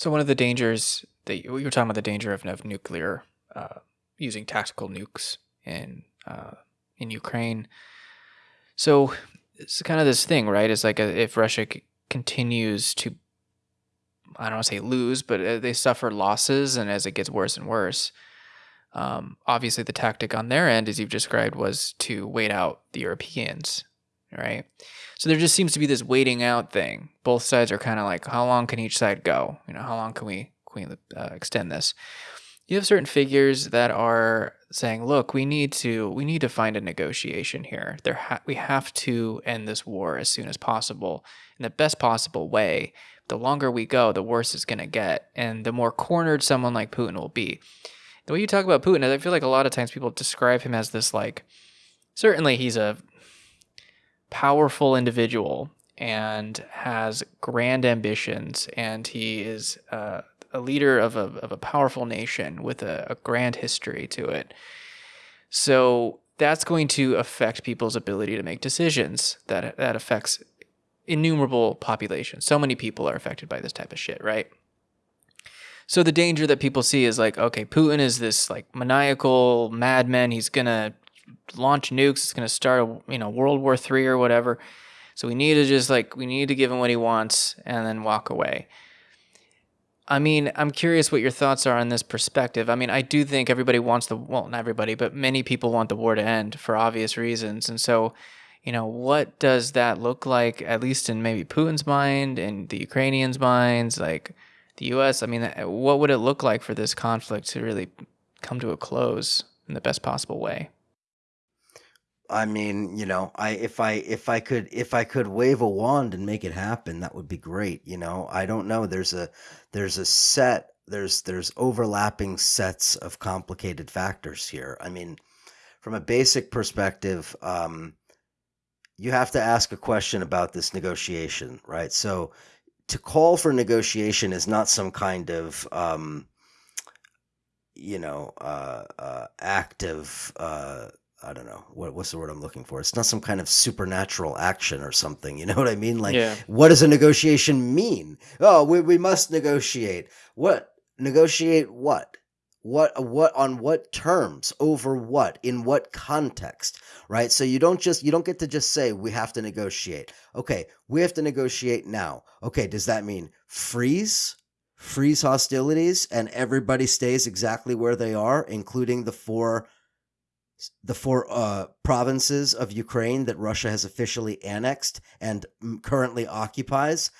So one of the dangers that you, you were talking about the danger of, of nuclear uh, using tactical nukes in uh, in Ukraine. So it's kind of this thing, right? It's like a, if Russia c- continues to, I don't want to say lose, but uh, they suffer losses, and as it gets worse and worse, um, obviously the tactic on their end, as you've described, was to wait out the Europeans, right? So there just seems to be this waiting out thing. Both sides are kind of like, how long can each side go? You know, how long can we can we uh, extend this? You have certain figures that are saying, look, we need to we need to find a negotiation here. There ha- we have to end this war as soon as possible in the best possible way. The longer we go, the worse it's going to get, and the more cornered someone like Putin will be. The way you talk about Putin, I feel like a lot of times people describe him as this like certainly he's a powerful individual and has grand ambitions, and he is uh, a leader of a, of a powerful nation with a, a grand history to it. So that's going to affect people's ability to make decisions. That that affects innumerable populations. So many people are affected by this type of shit, right? So the danger that people see is like, okay, Putin is this like maniacal madman. He's gonna launch nukes. It's gonna start, a, you know, World War Three or whatever. So we need to just like we need to give him what he wants and then walk away. I mean, I'm curious what your thoughts are on this perspective. I mean, I do think everybody wants the well, not everybody, but many people want the war to end for obvious reasons. And so, you know, what does that look like at least in maybe Putin's mind and the Ukrainians' minds, like the US? I mean, what would it look like for this conflict to really come to a close in the best possible way? I mean, you know, I if I if I could if I could wave a wand and make it happen, that would be great. You know, I don't know. There's a there's a set there's there's overlapping sets of complicated factors here. I mean, from a basic perspective, um, you have to ask a question about this negotiation, right? So, to call for negotiation is not some kind of um, you know uh, uh, active. Uh, I don't know what what's the word I'm looking for. It's not some kind of supernatural action or something. You know what I mean? Like, Yeah. what does a negotiation mean? Oh, we we must negotiate. What negotiate? What? What what on what terms? Over what? In what context? Right? So you don't just you don't get to just say we have to negotiate. Okay, we have to negotiate now. Okay, does that mean freeze? Freeze hostilities and everybody stays exactly where they are, including the four the four uh, provinces of Ukraine that Russia has officially annexed and currently occupies.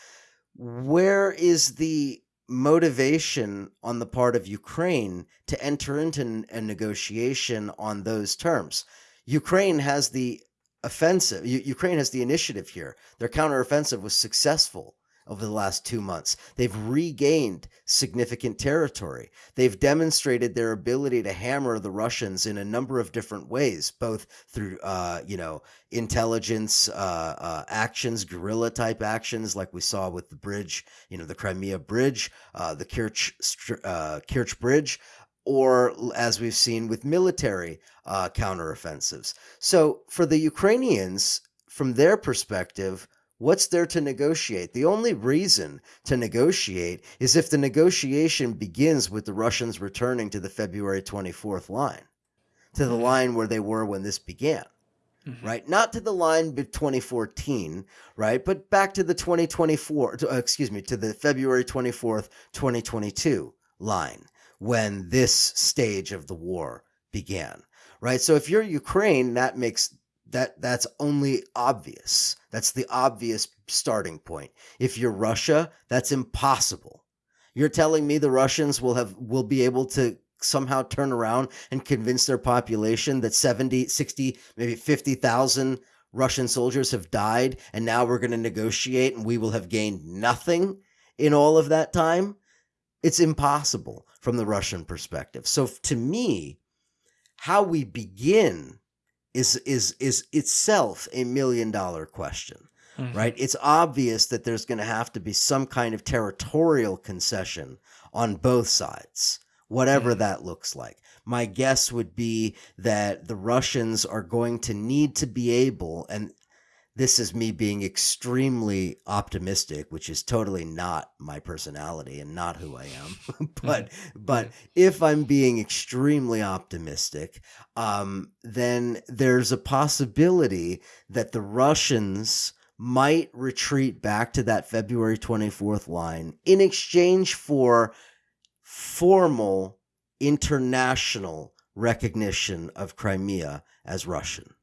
Where is the motivation on the part of Ukraine to enter into a negotiation on those terms? Ukraine has the offensive, U- Ukraine has the initiative here. Their counteroffensive was successful over the last two months. They've regained significant territory. They've demonstrated their ability to hammer the Russians in a number of different ways, both through, uh, you know, intelligence uh, uh, actions, guerrilla type actions, like we saw with the bridge, you know, the Crimea Bridge, uh, the Kerch, uh, Kerch Bridge. Or as we've seen with military uh, counteroffensives. So, for the Ukrainians, from their perspective, What's there to negotiate? The only reason to negotiate is if the negotiation begins with the Russians returning to the February 24th line, to the Mhm. line where they were when this began, Mhm. right? Not to the line of 2014, right? But back to the 2024, to, uh, excuse me, to the February 24th, 2022 line when this stage of the war began, right? So if you're Ukraine, that makes that that's only obvious. That's the obvious starting point. If you're Russia, that's impossible. You're telling me the Russians will have will be able to somehow turn around and convince their population that 70, 60, maybe 50,000 Russian soldiers have died and now we're going to negotiate and we will have gained nothing in all of that time? It's impossible from the Russian perspective. So to me, how we begin is is is itself a million dollar question Mhm. right it's obvious that there's going to have to be some kind of territorial concession on both sides whatever Mhm. that looks like my guess would be that the russians are going to need to be able and this is me being extremely optimistic, which is totally not my personality and not who I am. but but if I'm being extremely optimistic, um, then there's a possibility that the Russians might retreat back to that February 24th line in exchange for formal international recognition of Crimea as Russian.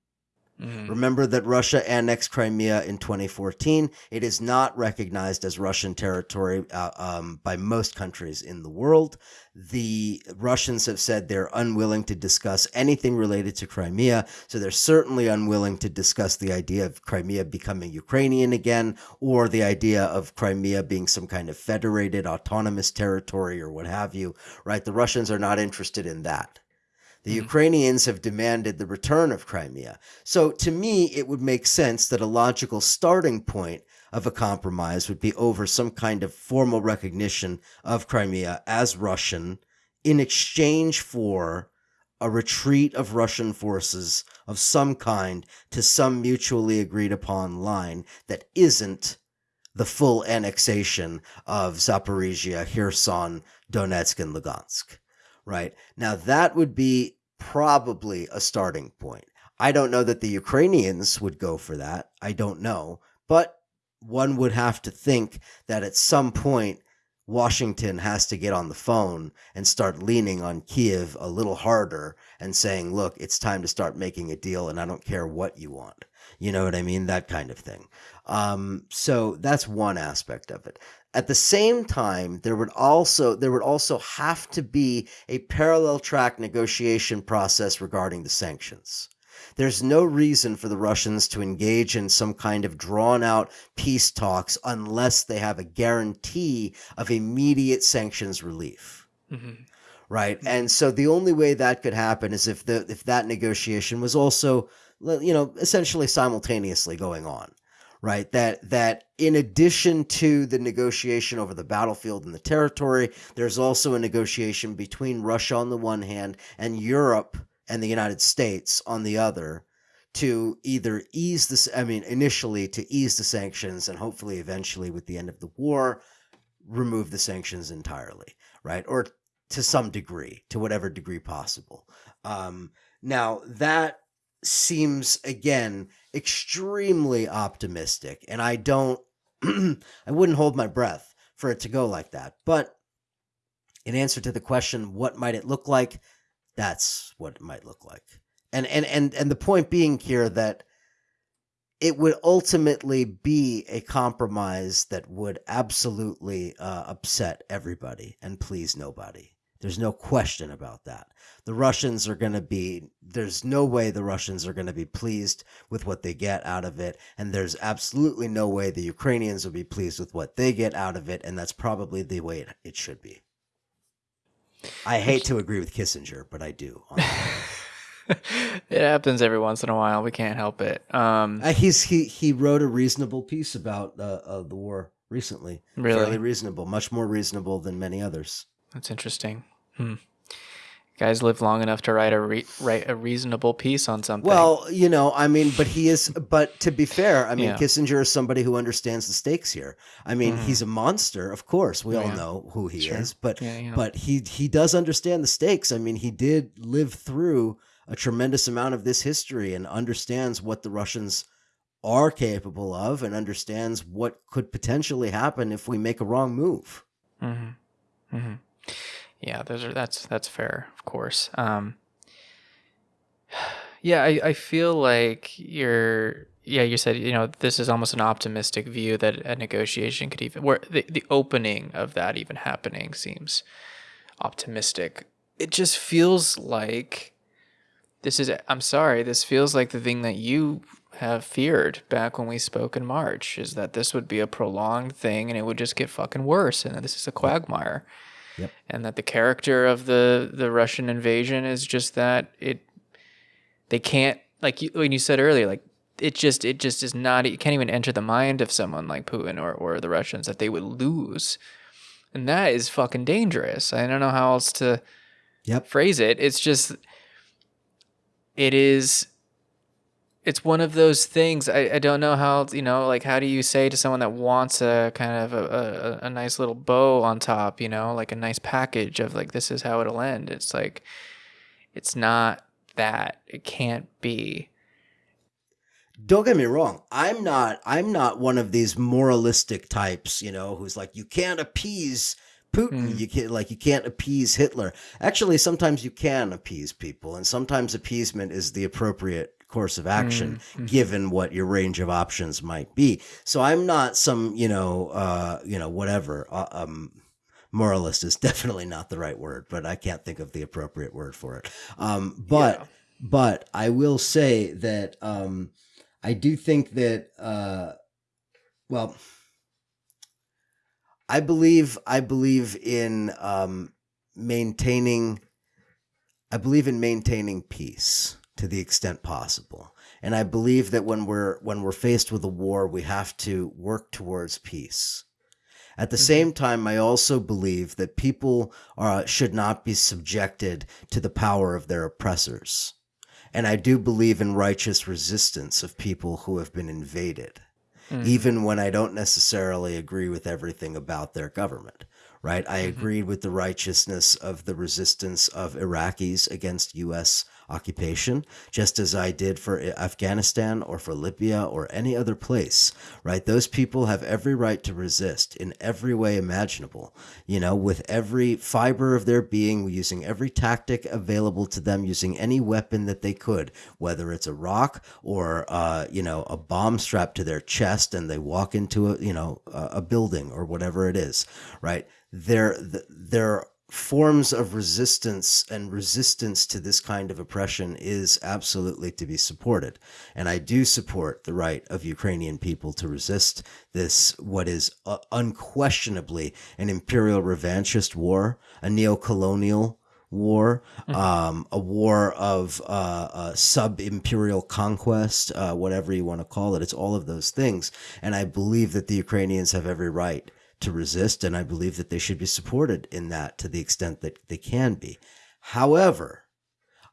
Mm-hmm. Remember that Russia annexed Crimea in 2014. It is not recognized as Russian territory uh, um, by most countries in the world. The Russians have said they're unwilling to discuss anything related to Crimea. So they're certainly unwilling to discuss the idea of Crimea becoming Ukrainian again or the idea of Crimea being some kind of federated autonomous territory or what have you, right? The Russians are not interested in that. The mm-hmm. Ukrainians have demanded the return of Crimea. So to me, it would make sense that a logical starting point of a compromise would be over some kind of formal recognition of Crimea as Russian in exchange for a retreat of Russian forces of some kind to some mutually agreed upon line that isn't the full annexation of Zaporizhia, Kherson, Donetsk, and Lugansk. Right now, that would be probably a starting point. I don't know that the Ukrainians would go for that. I don't know. But one would have to think that at some point, Washington has to get on the phone and start leaning on Kiev a little harder and saying, look, it's time to start making a deal and I don't care what you want. You know what I mean? That kind of thing. Um, so that's one aspect of it. At the same time, there would also there would also have to be a parallel track negotiation process regarding the sanctions. There's no reason for the Russians to engage in some kind of drawn out peace talks unless they have a guarantee of immediate sanctions relief. Mm-hmm. Right. Mm-hmm. And so the only way that could happen is if the if that negotiation was also you know essentially simultaneously going on right? That that in addition to the negotiation over the battlefield and the territory, there's also a negotiation between Russia on the one hand and Europe and the United States on the other to either ease this I mean initially to ease the sanctions and hopefully eventually with the end of the war remove the sanctions entirely, right? Or to some degree, to whatever degree possible. Um, now that seems again extremely optimistic and I don't I wouldn't hold my breath for it to go like that. But in answer to the question what might it look like? That's what it might look like. And and and and the point being here that it would ultimately be a compromise that would absolutely uh, upset everybody and please nobody. There's no question about that. The Russians are going to be, there's no way the Russians are going to be pleased with what they get out of it. And there's absolutely no way the Ukrainians will be pleased with what they get out of it. And that's probably the way it, it should be. I hate to agree with Kissinger, but I do. it happens every once in a while. We can't help it. Um, uh, he's he he wrote a reasonable piece about uh, uh, the war recently. Really, fairly reasonable, much more reasonable than many others. That's interesting. Hmm. Guys live long enough to write a re- write a reasonable piece on something. Well, you know, I mean, but he is. But to be fair, I mean, yeah. Kissinger is somebody who understands the stakes here. I mean, mm-hmm. he's a monster, of course. We all know who he sure. is, but yeah, but he he does understand the stakes. I mean, he did live through a tremendous amount of this history and understands what the Russians are capable of and understands what could potentially happen if we make a wrong move. Mm-hmm. Mm-hmm. Yeah, those are that's that's fair, of course. Um, yeah, I, I feel like you're yeah, you said, you know, this is almost an optimistic view that a negotiation could even where the, the opening of that even happening seems optimistic. It just feels like this is I'm sorry, this feels like the thing that you have feared back when we spoke in March is that this would be a prolonged thing and it would just get fucking worse and this is a quagmire. Yep. And that the character of the the Russian invasion is just that it they can't like you, when you said earlier like it just it just is not it can't even enter the mind of someone like Putin or or the Russians that they would lose. And that is fucking dangerous. I don't know how else to yep. phrase it. It's just it is it's one of those things. I, I don't know how you know like how do you say to someone that wants a kind of a, a, a nice little bow on top, you know, like a nice package of like this is how it'll end. It's like it's not that. It can't be. Don't get me wrong. I'm not I'm not one of these moralistic types, you know, who's like you can't appease Putin. Mm. You can't like you can't appease Hitler. Actually, sometimes you can appease people, and sometimes appeasement is the appropriate course of action Mm, mhm. given what your range of options might be. So I'm not some, you know, uh, you know, whatever. Uh, um moralist is definitely not the right word, but I can't think of the appropriate word for it. Um but Yeah. but I will say that um I do think that uh well I believe I believe in um maintaining I believe in maintaining peace to the extent possible. And I believe that when we're when we're faced with a war, we have to work towards peace. At the Mhm. same time, I also believe that people uh, should not be subjected to the power of their oppressors. And I do believe in righteous resistance of people who have been invaded Mm. even when I don't necessarily agree with everything about their government, right? I Mhm. agreed with the righteousness of the resistance of Iraqis against U.S. occupation, just as I did for Afghanistan or for Libya or any other place, right? Those people have every right to resist in every way imaginable, you know, with every fiber of their being, using every tactic available to them, using any weapon that they could, whether it's a rock or, uh, you know, a bomb strapped to their chest and they walk into a, you know, a, building or whatever it is, right? There, th- there forms of resistance and resistance to this kind of oppression is absolutely to be supported. And I do support the right of Ukrainian people to resist this, what is uh, unquestionably an imperial revanchist war, a neo-colonial war, um, a war of uh, uh, sub-imperial conquest, uh, whatever you want to call it. It's all of those things. And I believe that the Ukrainians have every right to resist, and I believe that they should be supported in that to the extent that they can be. However,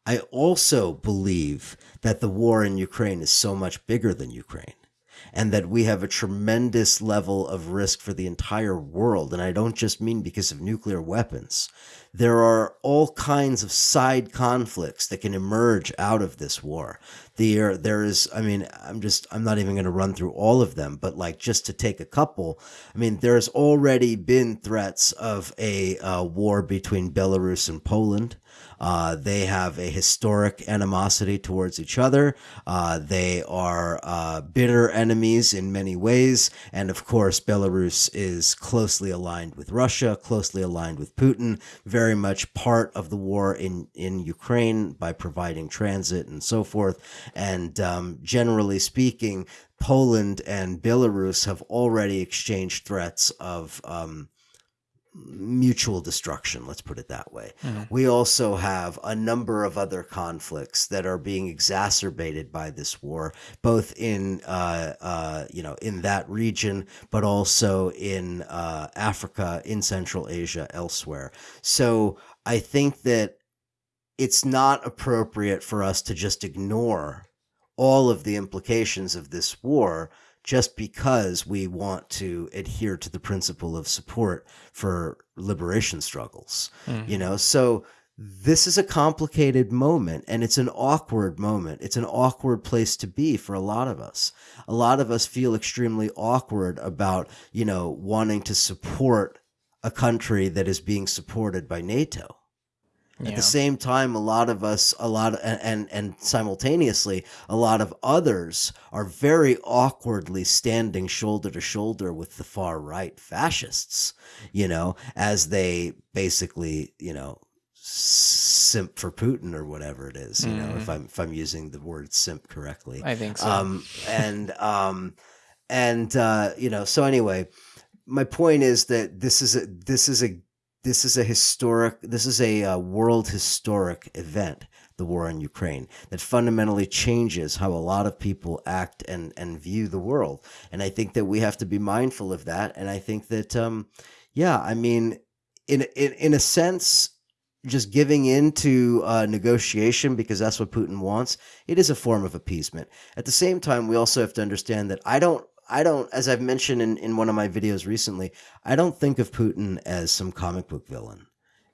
I also believe that the war in Ukraine is so much bigger than Ukraine and that we have a tremendous level of risk for the entire world. And I don't just mean because of nuclear weapons. There are all kinds of side conflicts that can emerge out of this war. There, there is, I mean, I'm just, I'm not even going to run through all of them, but like just to take a couple, I mean, there's already been threats of a uh, war between Belarus and Poland. Uh, they have a historic animosity towards each other. Uh, they are uh, bitter enemies in many ways. And of course, Belarus is closely aligned with Russia, closely aligned with Putin, very much part of the war in, in Ukraine by providing transit and so forth. And um, generally speaking, Poland and Belarus have already exchanged threats of um, mutual destruction, let's put it that way. Mhm. We also have a number of other conflicts that are being exacerbated by this war, both in uh, uh, you know in that region, but also in uh, Africa, in Central Asia, elsewhere. So I think that it's not appropriate for us to just ignore all of the implications of this war just because we want to adhere to the principle of support for liberation struggles Mhm. you know? So this is a complicated moment and it's an awkward moment. It's an awkward place to be for a lot of us. A lot of us feel extremely awkward about you know wanting to support a country that is being supported by nato at the same time, a lot of us, a lot, and, and and simultaneously, a lot of others are very awkwardly standing shoulder to shoulder with the far right fascists. You know, as they basically, you know, simp for Putin or whatever it is. You know, if I'm if I'm using the word simp correctly. I think so. Um, and um, and uh, you know, so anyway, my point is that this is a this is a this is a historic this is a uh, world historic event the war in ukraine that fundamentally changes how a lot of people act and and view the world and i think that we have to be mindful of that and i think that um yeah i mean in in in a sense just giving in to uh, negotiation because that's what Putin wants, it is a form of appeasement. At the same time, we also have to understand that I don't I don't, as I've mentioned in, in one of my videos recently, I don't think of Putin as some comic book villain.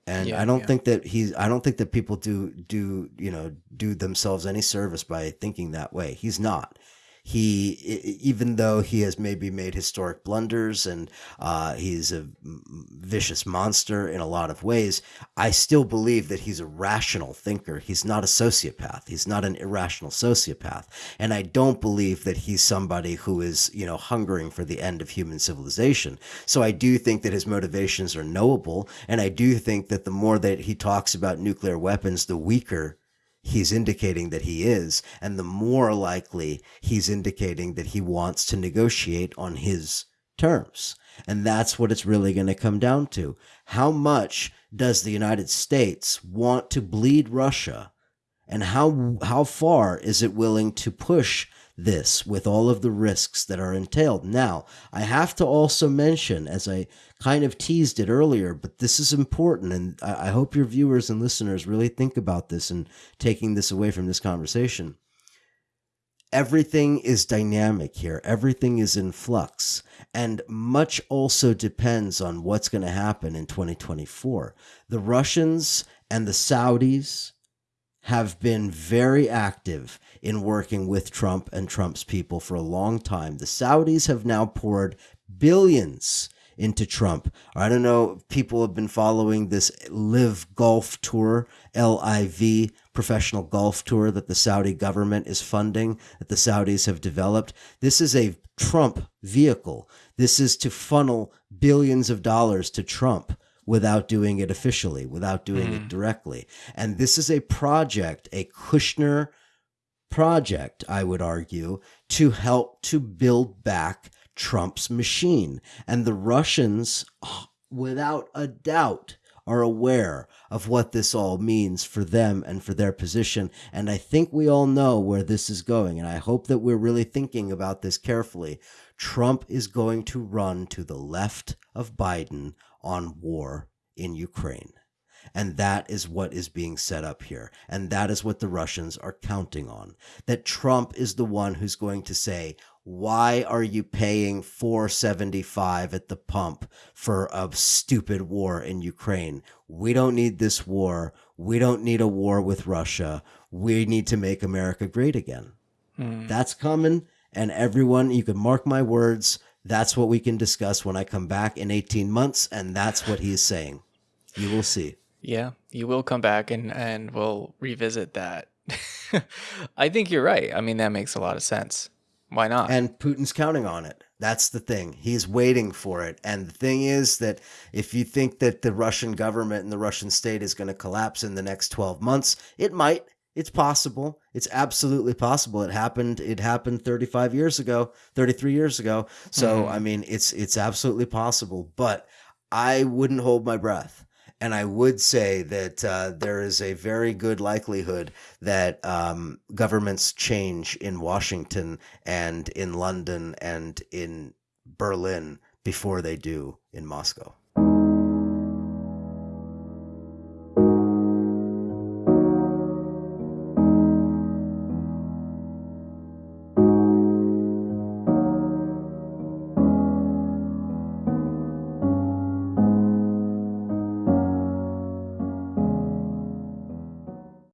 And Yeah, I don't yeah. think that he's I don't think that people do do, you know, do themselves any service by thinking that way. He's not. He even though he has maybe made historic blunders and uh, he's a vicious monster in a lot of ways, I still believe that he's a rational thinker. He's not a sociopath. He's not an irrational sociopath. And I don't believe that he's somebody who is, you know, hungering for the end of human civilization. So I do think that his motivations are knowable. And I do think that the more that he talks about nuclear weapons, the weaker he's indicating that he is, and the more likely he's indicating that he wants to negotiate on his terms. And that's what it's really going to come down to. How much does the United States want to bleed Russia? And how how far is it willing to push this with all of the risks that are entailed? Now, I have to also mention, as I kind of teased it earlier, but this is important, and I, hope your viewers and listeners really think about this and taking this away from this conversation. Everything is dynamic here. Everything is in flux. And much also depends on what's going to happen in 2024. The Russians and the Saudis have been very active in working with Trump and Trump's people for a long time. The Saudis have now poured billions into Trump. I don't know people have been following this Live Golf Tour, LIV, professional golf tour that the Saudi government is funding, that the Saudis have developed. This is a Trump vehicle. This is to funnel billions of dollars to Trump without doing it officially, without doing it mm. directly. And this is a project, a Kushner project, I would argue, to help to build back Trump's machine. And the Russians, without a doubt, are aware of what this all means for them and for their position. And I think we all know where this is going. And I hope that we're really thinking about this carefully. Trump is going to run to the left of Biden on war in Ukraine. And that is what is being set up here. And that is what the Russians are counting on. That Trump is the one who's going to say, why are you paying 475 at the pump for a stupid war in Ukraine? We don't need this war. We don't need a war with Russia. We need to make America great again. Hmm. That's coming. And everyone, you can mark my words. That's what we can discuss when I come back in 18 months. And that's what he is saying. You will see. Yeah, you will come back and and we'll revisit that. I think you're right. I mean, that makes a lot of sense. Why not? And Putin's counting on it. That's the thing. He's waiting for it. And the thing is that if you think that the Russian government and the Russian state is going to collapse in the next 12 months, it might. It's possible. It's absolutely possible. It happened. It happened 35 years ago, 33 years ago. So, Mhm. I mean, it's it's absolutely possible, but I wouldn't hold my breath. And I would say that uh, there is a very good likelihood that um, governments change in Washington and in London and in Berlin before they do in Moscow.